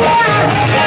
Yeah!